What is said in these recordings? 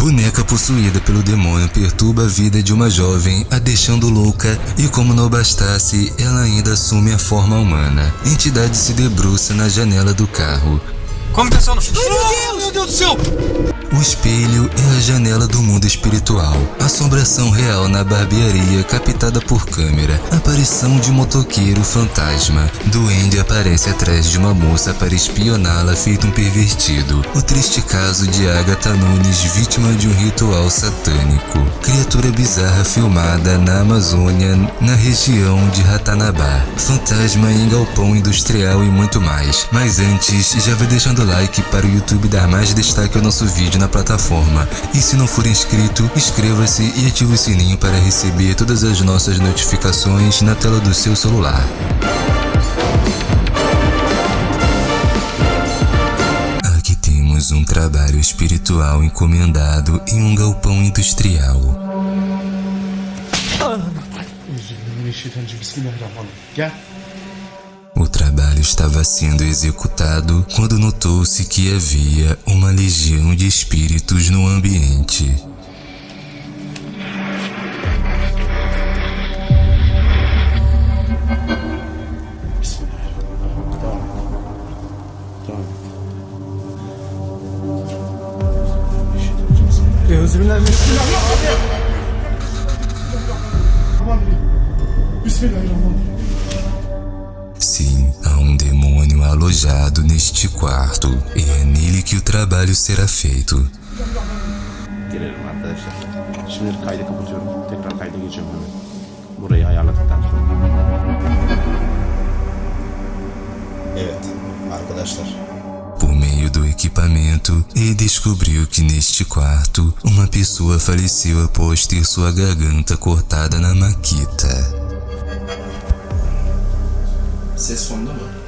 Boneca possuída pelo demônio perturba a vida de uma jovem, a deixando louca, e como não bastasse, ela ainda assume a forma humana. Entidade se debruça na janela do carro. Como que é seu nome? Ai, meu Deus! Meu Deus do céu! O espelho é a janela do mundo espiritual. Assombração real na barbearia captada por câmera. Aparição de motoqueiro fantasma. Duende aparece atrás de uma moça para espioná-la feito um pervertido. O triste caso de Agatha Nunes, vítima de um ritual satânico. Criatura bizarra filmada na Amazônia, na região de Ratanabá. Fantasma em galpão industrial e muito mais. Mas antes, já vai deixando o like para o YouTube dar mais destaque ao nosso vídeo na plataforma. E se não for inscrito, inscreva-se e ative o sininho para receber todas as nossas notificações na tela do seu celular. Aqui temos um trabalho espiritual encomendado em um galpão industrial. Gel. Trabalho estava sendo executado quando notou-se que havia uma legião de espíritos no ambiente. Bismillahirrahmanirrahim. Alojado neste quarto e é nele que o trabalho será feito. Gelelim arkadaşlar. Şimdi kaydı kapatıyorum. Tekrar kayda geçiyorum hemen. Burayı ayarladıktan sonra. Evet arkadaşlar. Por meio do equipamento, ele descobriu que neste quarto, uma pessoa faleceu após ter sua garganta cortada na maquita. Ses sonunda mı?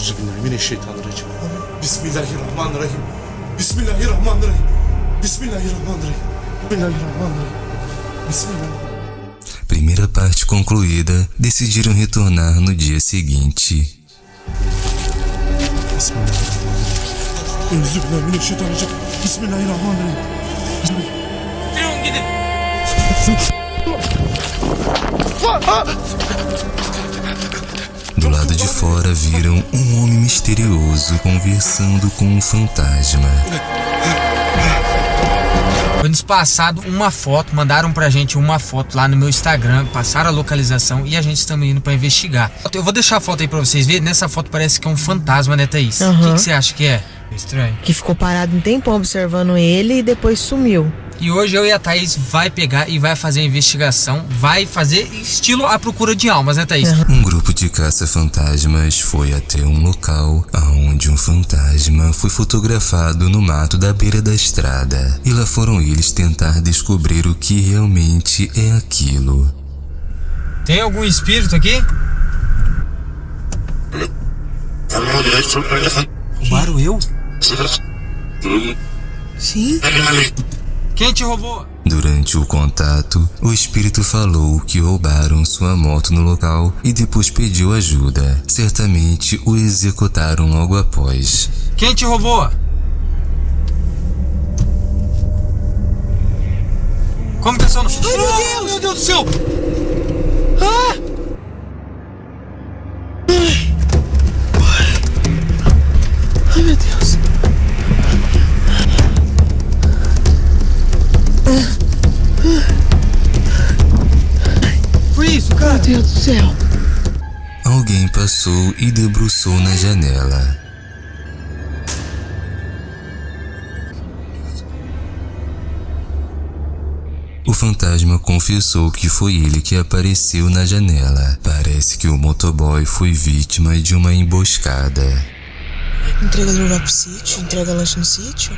Euzubillahimineşşeytanirracim. Bismillahirrahmanirrahim. Bismillahirrahmanirrahim. Bismillahirrahmanirrahim. Bismillahirrahmanirrahim. Bismillahirrahmanirrahim. Primeira parte concluída, decidiram retornar no dia seguinte. Bismillahirrahmanirrahim. Sürün gidin. De fora viram um homem misterioso conversando com um fantasma. Foi nos passado uma foto, mandaram pra gente uma foto lá no meu Instagram, passaram a localização e a gente estamos indo pra investigar. Eu vou deixar a foto aí pra vocês verem. Nessa foto parece que é um fantasma, né, Thaís? O Aham. que, que você acha que é? Estranho. que ficou parado um tempão observando ele e depois sumiu. E hoje eu e a Thaís vai pegar e vai fazer a investigação, vai fazer estilo a procura de almas, né, Thaís? Um grupo de caça-fantasmas foi até um local aonde um fantasma foi fotografado no mato da beira da estrada. E lá foram eles tentar descobrir o que realmente é aquilo. Tem algum espírito aqui? Roubaram eu? Sim? Quem te roubou? Durante o contato, o espírito falou que roubaram sua moto no local e depois pediu ajuda. Certamente o executaram logo após. Quem te roubou? Como que é seu nome? Ai, meu Deus! Meu Deus do céu! Ai cara? Meu Deus do céu. Alguém passou e debruçou na janela. O fantasma confessou que foi ele que apareceu na janela. Parece que o motoboy foi vítima de uma emboscada. Entregador lá pro sítio, entrega lanche no sítio.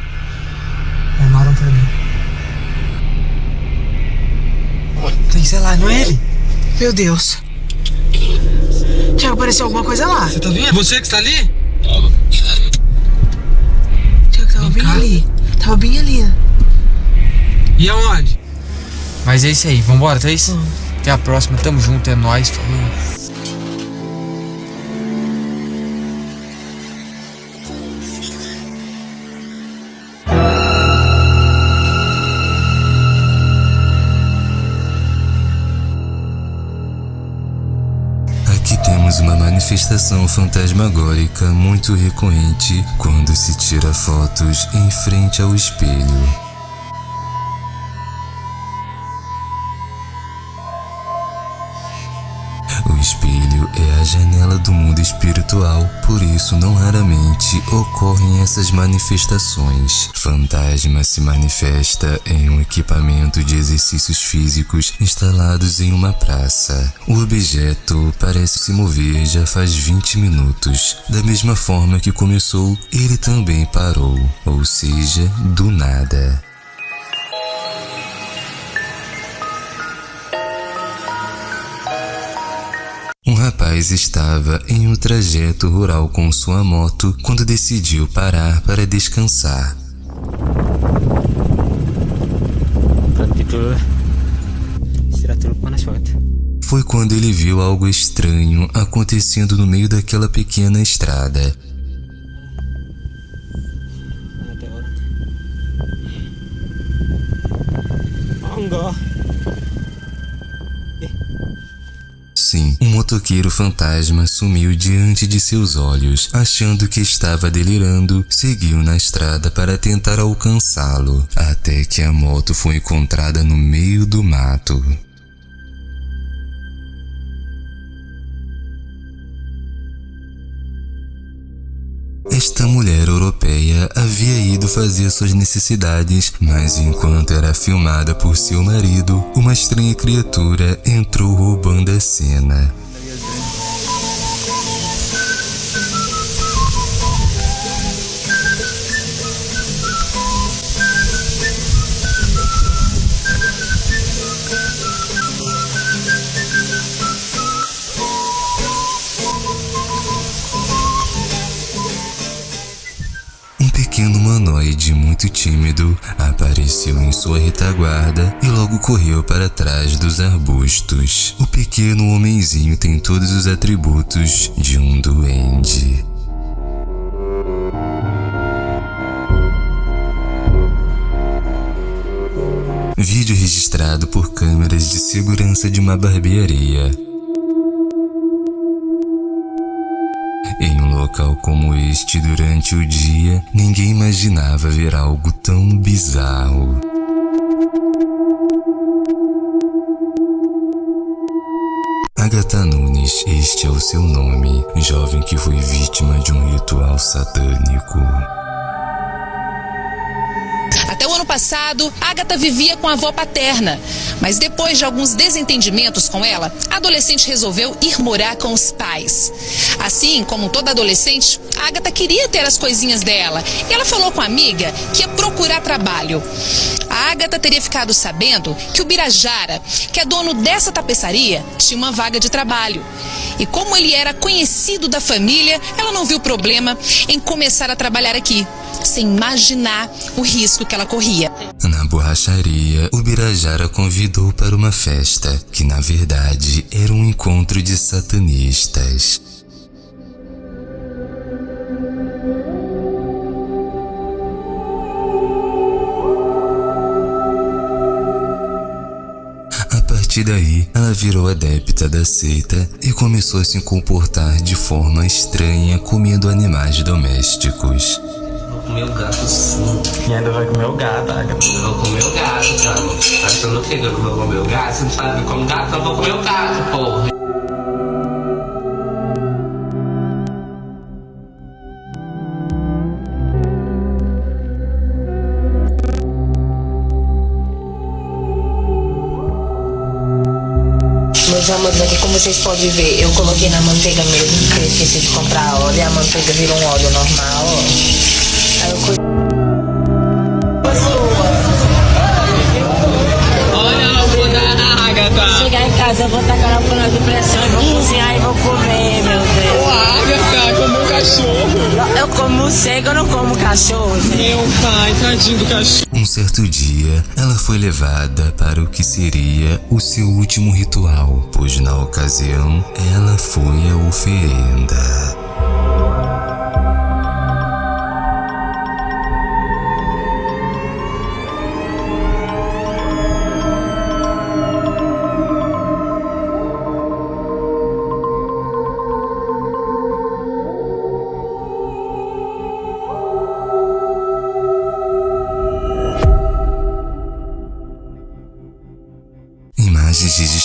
Armaram pra mim. Tem, sei lá, não é ele? Meu Deus. Tiago, apareceu alguma coisa lá. Você tá vendo? Você que está ali? Tiago, tava bem cá. ali. Tava bem ali. E aonde? Mas é isso aí, vambora, Thaís? Até a próxima, tamo junto, é nóis, falou. Manifestação fantasmagórica muito recorrente quando se tira fotos em frente ao espelho. A janela do mundo espiritual, por isso não raramente ocorrem essas manifestações. Fantasma se manifesta em um equipamento de exercícios físicos instalados em uma praça. O objeto parece se mover já faz 20 minutos. Da mesma forma que começou, ele também parou, ou seja, do nada. Estava em um trajeto rural com sua moto quando decidiu parar para descansar. Foi quando ele viu algo estranho acontecendo no meio daquela pequena estrada. Ada orang. Oh, enggak. Sim, um motoqueiro fantasma sumiu diante de seus olhos. Achando que estava delirando, seguiu na estrada para tentar alcançá-lo, até que a moto foi encontrada no meio do mato. Esta mulher europeia havia ido fazer suas necessidades, mas enquanto era filmada por seu marido, uma estranha criatura entrou roubando a cena. Pequeno humanoide muito tímido apareceu em sua retaguarda e logo correu para trás dos arbustos. O pequeno homenzinho tem todos os atributos de um duende. Vídeo registrado por câmeras de segurança de uma barbearia. Local como este durante o dia, ninguém imaginava ver algo tão bizarro. Agatha Nunes, este é o seu nome, jovem que foi vítima de um ritual satânico. Até o ano passado, Agatha vivia com a avó paterna. Mas depois de alguns desentendimentos com ela, a adolescente resolveu ir morar com os pais. Assim como toda adolescente, Agatha queria ter as coisinhas dela. E ela falou com a amiga que ia procurar trabalho. Agatha teria ficado sabendo que o Birajara, que é dono dessa tapeçaria, tinha uma vaga de trabalho. E como ele era conhecido da família, ela não viu problema em começar a trabalhar aqui, sem imaginar o risco que ela corria. Na borracharia, o Birajara convidou para uma festa, que na verdade era um encontro de satanistas. Partir daí, ela virou adepta da seita e começou a se comportar de forma estranha comendo animais domésticos. Vou comer o gato sim. E ainda vai comer o gato, Agatha. Eu vou comer o gato, cara. Tá achando o que eu vou comer o gato? Você não sabe como gato, eu vou comer o gato, porra. Aqui como vocês podem ver, eu coloquei na manteiga mesmo, porque eu esqueci de comprar óleo, e a manteiga virou um óleo normal. Aí eu casa, eu vou tacar na panela de pressão e vou cozinhar e vou comer, meu Deus. Agatha, comeu cachorro. Eu como morcego, eu não como cachorro, gente. Meu pai, tadinho do cachorro. Um certo dia, ela foi levada para o que seria o seu último ritual, pois na ocasião ela foi a oferenda.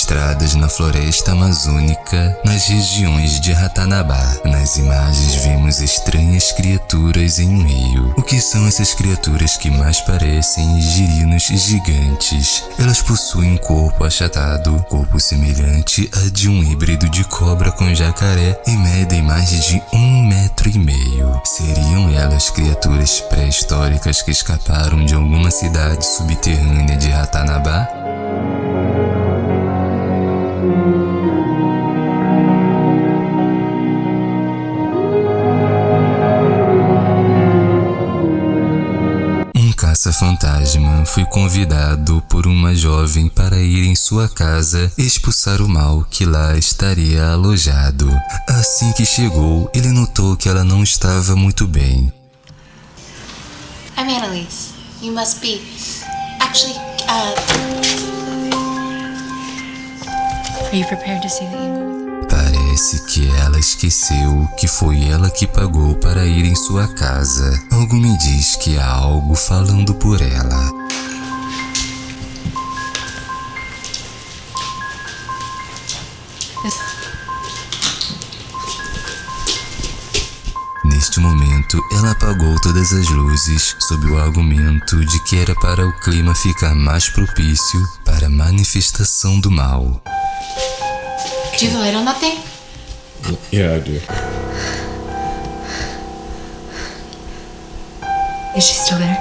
Encontradas na floresta amazônica, nas regiões de Ratanabá. Nas imagens vemos estranhas criaturas em um rio. O que são essas criaturas que mais parecem girinos gigantes? Elas possuem um corpo achatado, corpo semelhante a de um híbrido de cobra com jacaré e medem mais de um metro e meio. Seriam elas criaturas pré-históricas que escaparam de alguma cidade subterrânea de Ratanabá? Um caça-fantasma foi convidado por uma jovem para ir em sua casa expulsar o mal que lá estaria alojado. Assim que chegou, ele notou que ela não estava muito bem. I'm Annalise. You must be. Actually, uh. Are you prepared to see the evil? Parece que ela esqueceu que foi ela que pagou para ir em sua casa. Algo me diz que há algo falando por ela. Neste momento, ela apagou todas as luzes sob o argumento de que era para o clima ficar mais propício para a manifestação do mal. Do you have a light on that thing? Yeah, I do. Is she still there?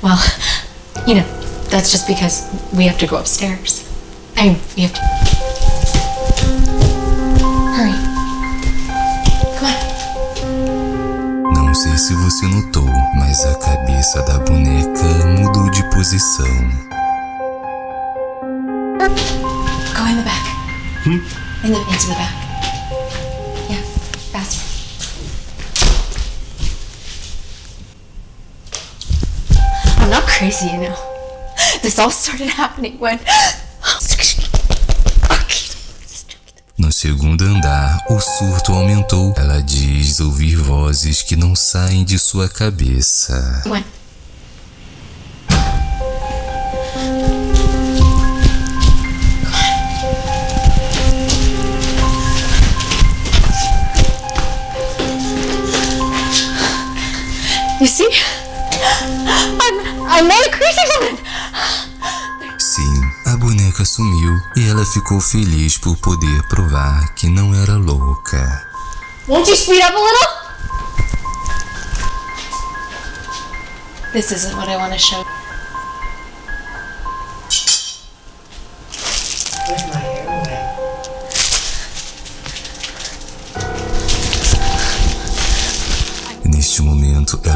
Well, you know, that's just because we have to go upstairs. I mean, we have to. Hurry. Come on. Não sei se você notou, mas a cabeça da boneca mudou de posição. Go in the back. In the, into the back. Yeah, faster. I'm not crazy, you know. This all started happening when. No segundo andar, o surto aumentou. Ela diz ouvir vozes que não saem de sua cabeça. When? See? I'm I'm not a crazy woman. Sim, a boneca sumiu e ela ficou feliz por poder provar que não era louca. Won't you speed up a little? This isn't what I want to show.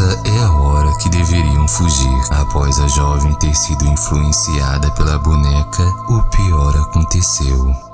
Essa é a hora que deveriam fugir. Após a jovem ter sido influenciada pela boneca, o pior aconteceu.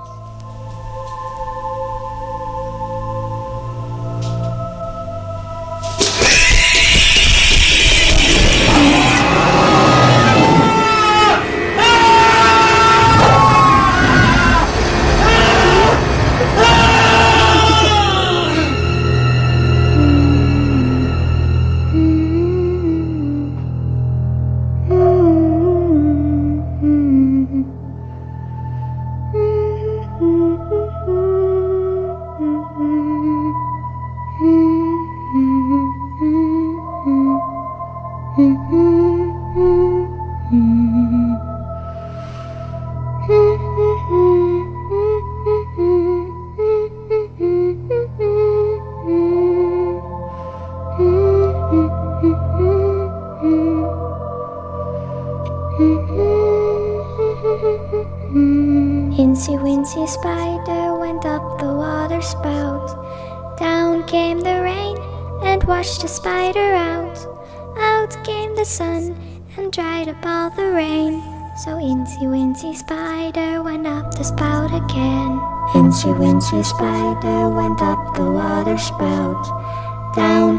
Wincy Spider went up the water spout. Down came the rain and washed the spider out. Out came the sun and dried up all the rain. So Incy Wincy Spider went up the spout again. Incy Wincy Spider went up the water spout. Down